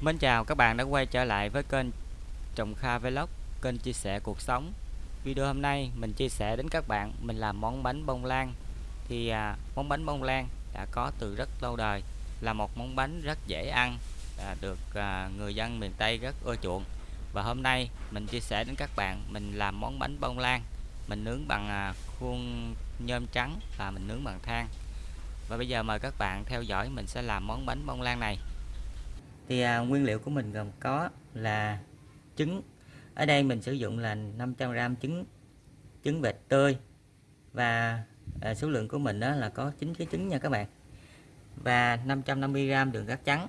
Mến chào các bạn đã quay trở lại với kênh Trồng Kha Vlog, kênh chia sẻ cuộc sống. Video hôm nay mình chia sẻ đến các bạn mình làm món bánh bông lan. Thì à, món bánh bông lan đã có từ rất lâu đời, là một món bánh rất dễ ăn, à, được à, người dân miền Tây rất ưa chuộng. Và hôm nay mình chia sẻ đến các bạn mình làm món bánh bông lan, mình nướng bằng à, khuôn nhôm trắng và mình nướng bằng than. Và bây giờ mời các bạn theo dõi mình sẽ làm món bánh bông lan này thì à, nguyên liệu của mình gồm có là trứng. Ở đây mình sử dụng là 500g trứng trứng vịt tươi. Và à, số lượng của mình đó là có 9 cái trứng nha các bạn. Và 550g đường cát trắng.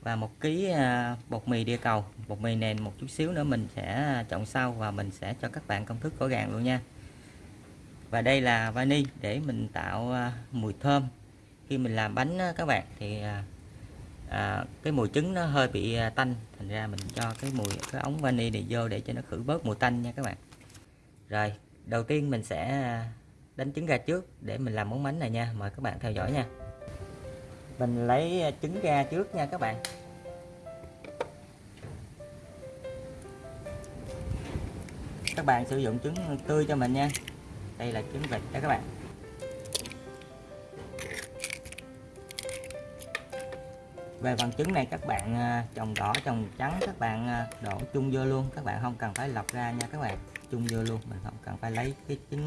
Và một ký à, bột mì địa cầu. Bột mì nền một chút xíu nữa mình sẽ chọn sau và mình sẽ cho các bạn công thức gõ gàng luôn nha. Và đây là vani để mình tạo à, mùi thơm. Khi mình làm bánh các bạn thì à, à, cái mùi trứng nó hơi bị à, tanh. Thành ra mình cho cái mùi cái ống vani này vô để cho nó khử bớt mùi tanh nha các bạn. Rồi đầu tiên mình sẽ à, đánh trứng ra trước để mình làm món bánh này nha. Mời các bạn theo dõi nha. Mình lấy à, trứng ra trước nha các bạn. Các bạn sử dụng trứng tươi cho mình nha. Đây là trứng vịt đó các bạn. Về phần trứng này các bạn à, trồng đỏ, trồng trắng, các bạn à, đổ chung vô luôn. Các bạn không cần phải lọc ra nha các bạn. Chung vô luôn, mình không cần phải lấy cái trứng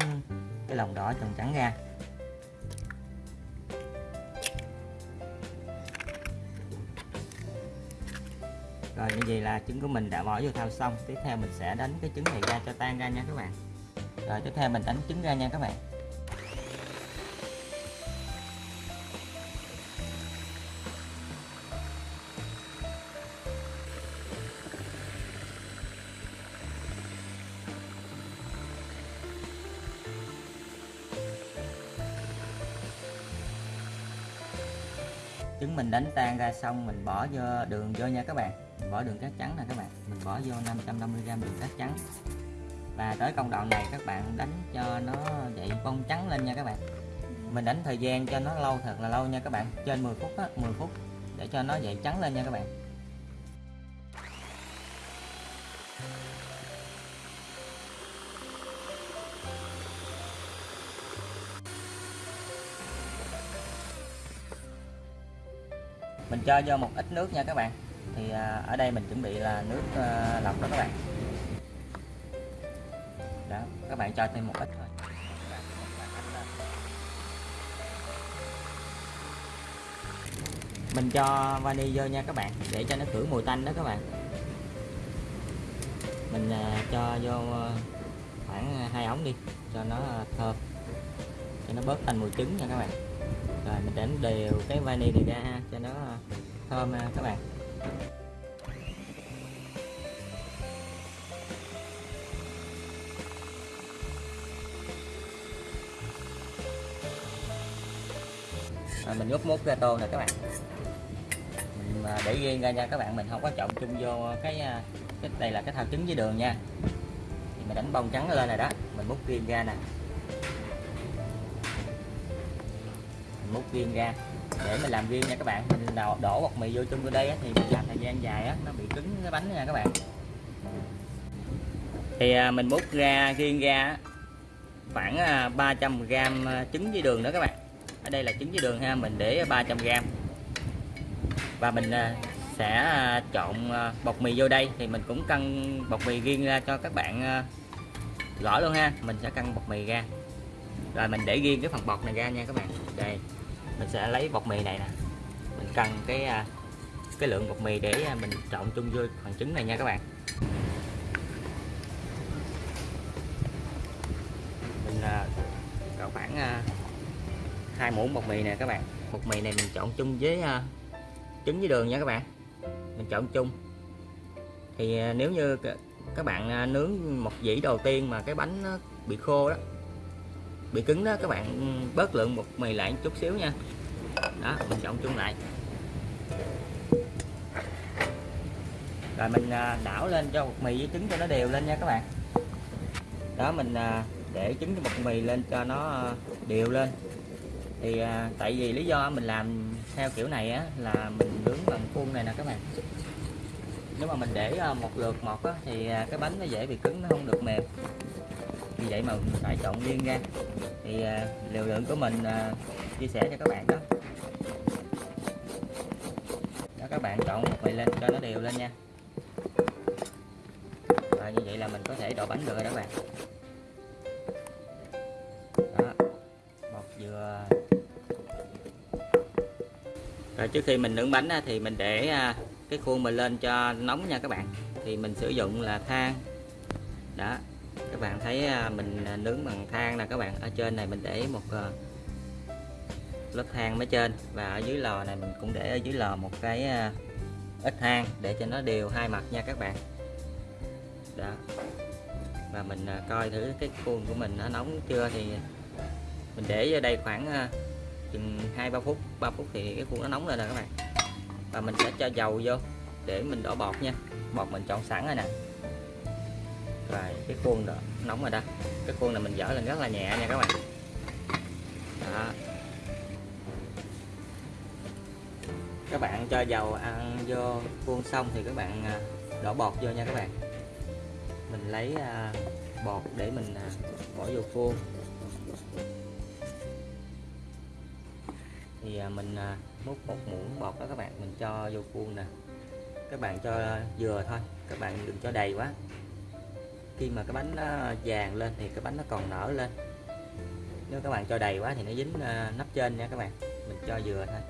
cái lòng đỏ trồng trắng ra. Rồi, như vậy là trứng của mình đã bỏ vô thao xong. Tiếp theo mình sẽ đánh cái trứng này ra cho tan ra nha các bạn. Rồi, tiếp theo mình đánh trứng ra nha các bạn. Trứng mình đánh tan ra xong, mình bỏ vô đường vô nha các bạn. Mình bỏ đường cát trắng nè các bạn. Mình bỏ vô 550g đường cát trắng. Và tới công đoạn này các bạn đánh cho nó dậy bông trắng lên nha các bạn. Mình đánh thời gian cho nó lâu thật là lâu nha các bạn. Trên 10 phút á 10 phút để cho nó dậy trắng lên nha các bạn. Mình cho vô một ít nước nha các bạn. Thì à, ở đây mình chuẩn bị là nước à, lọc đó các bạn. Đó, các bạn cho thêm một ít thôi. Mình cho vani vô nha các bạn, để cho nó khử mùi tanh đó các bạn. Mình à, cho vô khoảng hai ống đi, cho nó thơm, cho nó bớt tanh mùi trứng nha các bạn. Rồi mình đánh đều cái vani này ra ha, cho nó thơm ha các bạn. À, mình úp mút ra tô nè các bạn. Mình à, để riêng ra nha các bạn. Mình không có trộn chung vô cái à, cái đây là cái thao trứng với đường nha. Thì mình đánh bông trắng lên này đó. Mình múc riêng ra nè. Mình múc riêng ra để mình làm riêng nha các bạn. Mình đổ, đổ bột mì vô chung vô đây á, thì mình làm thời gian dài á nó bị cứng cái bánh nha các bạn. Thì à, mình múc ra riêng ra khoảng à, 300g à, trứng với đường đó các bạn. Ở đây là trứng với đường ha mình để 300g và mình sẽ trộn bột mì vô đây. Thì mình cũng cân bột mì riêng ra cho các bạn gõ luôn ha. Mình sẽ cân bột mì ra. Rồi mình để riêng cái phần bột này ra nha các bạn. Đây mình sẽ lấy bột mì này nè. Mình cần cái à, cái lượng bột mì để à, mình trộn chung vô phần trứng này nha các bạn. Mình à, cỡ khoảng hai muỗng bột mì nè các bạn. Bột mì này mình trộn chung với trứng với đường nha các bạn. Mình trộn chung. Thì nếu như các bạn nướng một dĩ đầu tiên mà cái bánh nó bị khô đó bị cứng đó, các bạn bớt lượng bột mì lại một chút xíu nha. Đó, mình trộn chung lại. Rồi mình à, đảo lên cho bột mì với trứng cho nó đều lên nha các bạn. Đó, mình à, để trứng với bột mì lên cho nó à, đều lên. Thì tại vì lý do mình làm theo kiểu này á, là mình nướng bằng khuôn này nè các bạn. Nếu mà mình để một lượt một á, thì cái bánh nó dễ bị cứng, nó không được mềm vì vậy mà mình phải chọn riêng ra. Thì à, liều lượng của mình à, chia sẻ cho các bạn đó. Đó các bạn chọn một mình lên cho nó đều lên nha. Và như vậy là mình có thể đổ bánh được rồi đó các bạn. Đó bột dừa. Rồi trước khi mình nướng bánh thì mình để à, cái khuôn mình lên cho nóng nha các bạn. Thì mình sử dụng là than. Đó bạn thấy à, mình nướng bằng than nè, các bạn, ở trên này mình để một ờ, lớp than mới trên và ở dưới lò này mình cũng để ở dưới lò một cái à, ít than để cho nó đều hai mặt nha các bạn. Đó. Và mình à, coi thử cái khuôn của mình nó nóng chưa thì mình để ở đây khoảng chừng hai ba phút 3 phút thì cái khuôn nó nóng lên rồi các bạn. Và mình sẽ cho dầu vô để mình đổ bọt nha, bọt mình chọn sẵn rồi nè và cái khuôn đó, nóng rồi đó. Cái khuôn này mình dở lên rất là nhẹ nha các bạn. Đó. Các bạn cho dầu ăn vô khuôn xong thì các bạn à, đổ bọt vô nha các bạn. Mình lấy à, bọt để mình à, bỏ vô khuôn. Thì mình múc một muỗng bọt đó các bạn, mình cho vô khuôn nè. Các bạn cho vừa thôi, các bạn đừng cho đầy quá khi mà cái bánh nó vàng lên thì cái bánh nó còn nở lên. Nếu các bạn cho đầy quá thì nó dính ờ, nắp trên nha các bạn. Mình cho vừa thôi.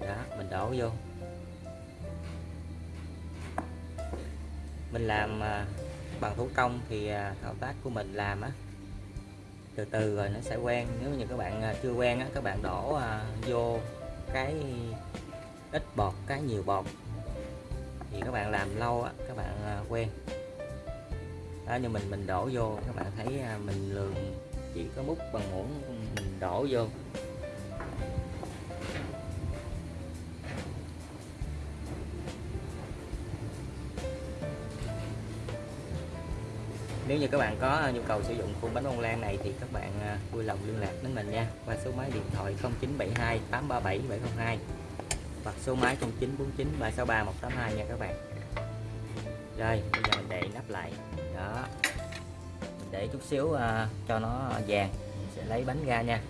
Đó, mình đổ vô. Mình làm ờ, bằng thủ công thì ờ, thao tác của mình làm á, từ từ rồi nó sẽ quen. Nếu như các bạn chưa quen á, các bạn đổ vô cái ít bọt, cái nhiều bọt thì các bạn làm lâu á, các bạn à, quen. Đó như mình mình đổ vô, các bạn thấy à, mình lường chỉ có múc bằng muỗng, mình đổ vô. Nếu như các bạn có à, nhu cầu sử dụng khuôn bánh bông lan này thì các bạn vui lòng liên lạc đến mình nha, qua số máy điện thoại 0972 837 702 hoặc số máy 0949 363 182 nha các bạn. Rồi, bây giờ mình để nắp lại. Đó. Mình để chút xíu uh, cho nó vàng, mình sẽ lấy bánh ra nha.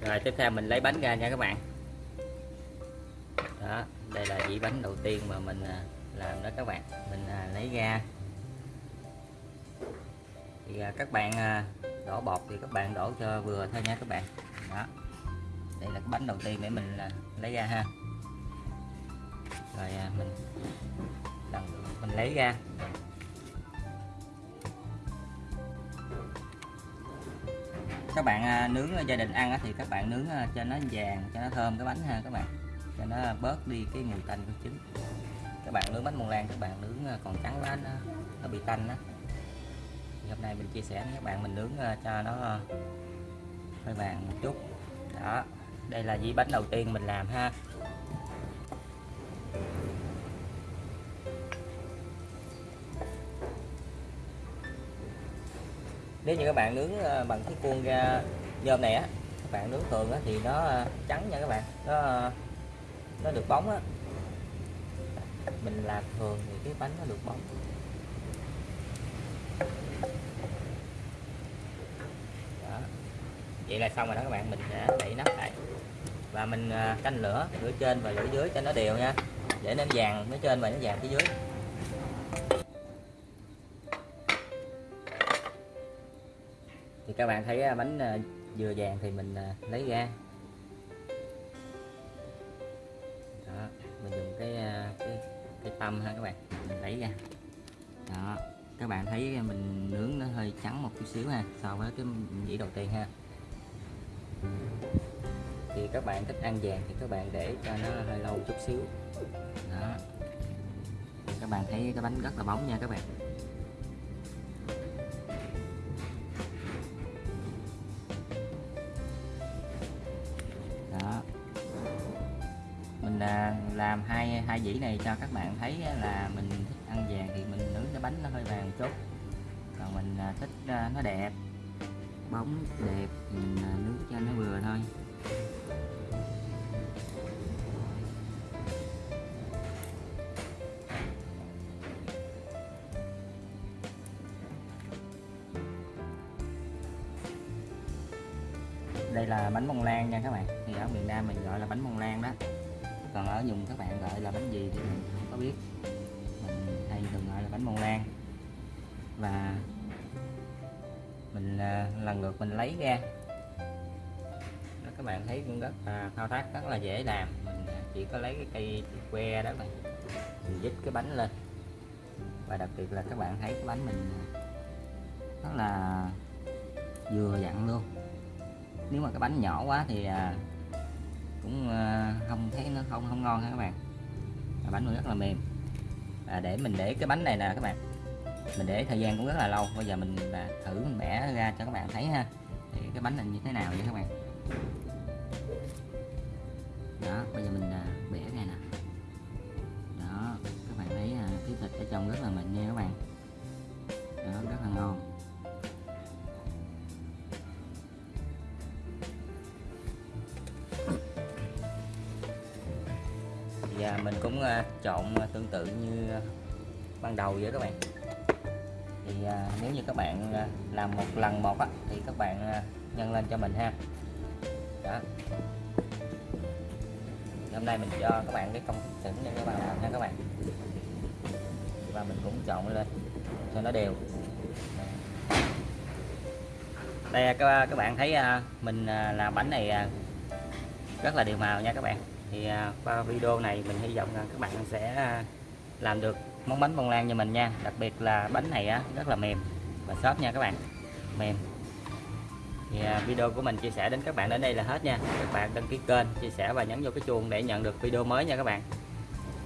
Rồi tiếp theo mình lấy bánh ra nha các bạn. Đó, đây là dĩ bánh đầu tiên mà mình uh, làm đó các bạn. Mình uh, lấy ra thì uh, các bạn uh, đổ bọt thì các bạn đổ cho vừa thôi nha các bạn đó đây là cái bánh đầu tiên để mình uh, lấy ra ha rồi à, mình lần mình lấy ra. Các bạn à, nướng gia đình ăn á, thì các bạn nướng à, cho nó vàng cho nó thơm cái bánh ha các bạn. Cho nó bớt đi cái mùi tanh của trứng. Các bạn nướng bánh bông lan các bạn nướng còn trắng quá nó, nó bị tanh đó thì hôm nay mình chia sẻ với các bạn mình nướng cho nó hơi vàng một chút. Đó đây là dĩ bánh đầu tiên mình làm ha. Nếu như các bạn nướng ờ, bằng cái khuôn ra nhôm này á, các bạn nướng thường á thì nó ờ, trắng nha các bạn. Nó nó được bóng á. Mình làm thường thì cái bánh nó được bóng. Đó. vậy là xong rồi đó các bạn, mình sẽ đậy nắp lại. Và mình ờ, canh lửa lửa trên và lửa dưới cho nó đều nha. Để nó vàng phía trên và nó vàng phía dưới. Thì các bạn thấy à, bánh à, dừa vừa vàng thì mình à, lấy ra. Đó, mình dùng cái cái cái tâm ha các bạn mình lấy ra. Đó các bạn thấy mình nướng nó hơi trắng một chút xíu ha so với cái dĩ đầu tiên ha. Thì các bạn thích ăn vàng thì các bạn để cho nó hơi lâu chút xíu. Đó. Các bạn thấy cái bánh rất là bóng nha các bạn. Hai dĩ này cho các bạn thấy là mình thích ăn vàng thì mình nướng cái bánh nó hơi vàng chút. Còn mình à, thích à, nó đẹp, bóng đẹp, mình à, nướng cho nó vừa thôi. Đây là bánh bông lan nha các bạn. Thì ở miền Nam mình gọi là bánh bông lan đó còn ở dùng các bạn gọi là bánh gì thì mình không có biết. Mình hay thường gọi là bánh bông lan. Và mình à, lần lượt mình lấy ra. Đó, các bạn thấy cũng rất là thao tác rất là dễ làm. Mình à, chỉ có lấy cái cây que đó mà mình dít cái bánh lên. Và đặc biệt là các bạn thấy cái bánh mình à, rất là vừa dặn luôn. Nếu mà cái bánh nhỏ quá thì cũng ờ, không thấy nó không không ngon ha các bạn. Bánh nó rất là mềm. Và để mình để cái bánh này nè các bạn. Mình để thời gian cũng rất là lâu. Bây giờ mình là thử mình bẻ ra cho các bạn thấy ha. Thì cái bánh này như thế nào vậy các bạn? Đó, bây giờ mình à, bẻ ra nè. Đó, các bạn thấy à, cái thịt ở trong rất là mịn nha các bạn. Đó, rất là ngon. Mình cũng à, trộn à, tương tự như à, ban đầu vậy các bạn. Thì à, nếu như các bạn làm một lần một á, thì các bạn nhân lên cho mình ha. Đó. Hôm nay mình cho các bạn cái công thức chuẩn để các bạn làm nha các bạn. Và mình cũng trộn lên cho nó đều. Đây các các bạn thấy mình làm bánh này rất là đều màu nha các bạn thì à, qua video này mình hy vọng rằng các bạn sẽ à, làm được món bánh bông lan như mình nha. Đặc biệt là bánh này rất là mềm và xốp nha các bạn. Mềm. Thì à, video của mình chia sẻ đến các bạn đến đây là hết nha. Các bạn đăng ký kênh, chia sẻ và nhấn vô cái chuông để nhận được video mới nha các bạn.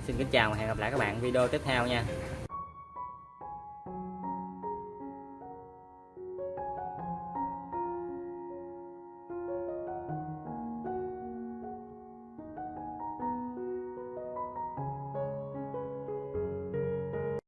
Xin kính chào và hẹn gặp lại các bạn video tiếp theo nha.